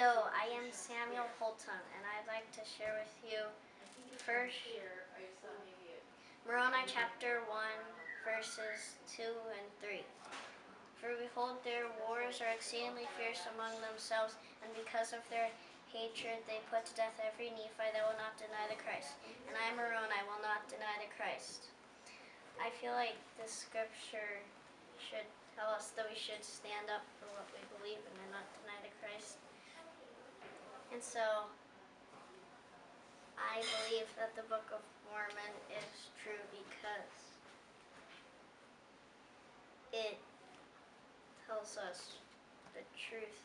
Hello, I am Samuel Holton, and I'd like to share with you first Moroni chapter 1, verses 2 and 3. For behold, their wars are exceedingly fierce among themselves, and because of their hatred they put to death every Nephite that will not deny the Christ. And I, Moroni, will not deny the Christ. I feel like this scripture should tell us that we should stand up for what we believe in and not deny the Christ. And so, I believe that the Book of Mormon is true because it tells us the truth